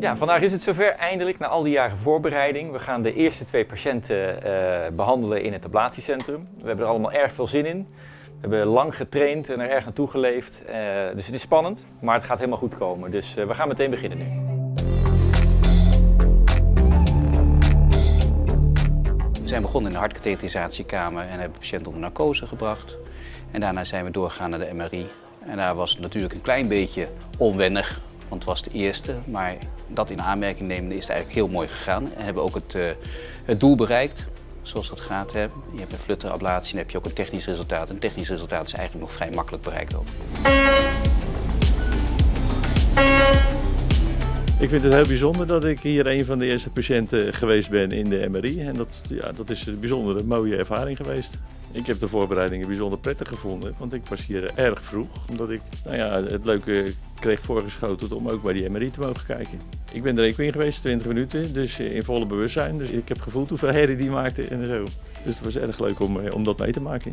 Ja, vandaag is het zover eindelijk na al die jaren voorbereiding. We gaan de eerste twee patiënten uh, behandelen in het ablatiecentrum. We hebben er allemaal erg veel zin in. We hebben lang getraind en er erg naartoe geleefd. Uh, dus het is spannend, maar het gaat helemaal goed komen. Dus uh, we gaan meteen beginnen nu. We zijn begonnen in de hartkatheterisatiekamer en hebben patiënt onder narcose gebracht. En daarna zijn we doorgegaan naar de MRI. En daar was het natuurlijk een klein beetje onwennig, want het was de eerste. Maar dat in aanmerking nemen is het eigenlijk heel mooi gegaan. En hebben ook het, uh, het doel bereikt, zoals dat gaat. Hè. Je hebt een flutterablatie en heb je ook een technisch resultaat. Een technisch resultaat is eigenlijk nog vrij makkelijk bereikt ook. Ik vind het heel bijzonder dat ik hier een van de eerste patiënten geweest ben in de MRI. En dat, ja, dat is een bijzondere, mooie ervaring geweest. Ik heb de voorbereidingen bijzonder prettig gevonden, want ik was hier erg vroeg. Omdat ik nou ja, het leuke kreeg voorgeschoten om ook bij die MRI te mogen kijken. Ik ben er even in geweest, 20 minuten, dus in volle bewustzijn. Dus ik heb gevoeld hoeveel herrie die maakte en zo. Dus het was erg leuk om, om dat mee te maken.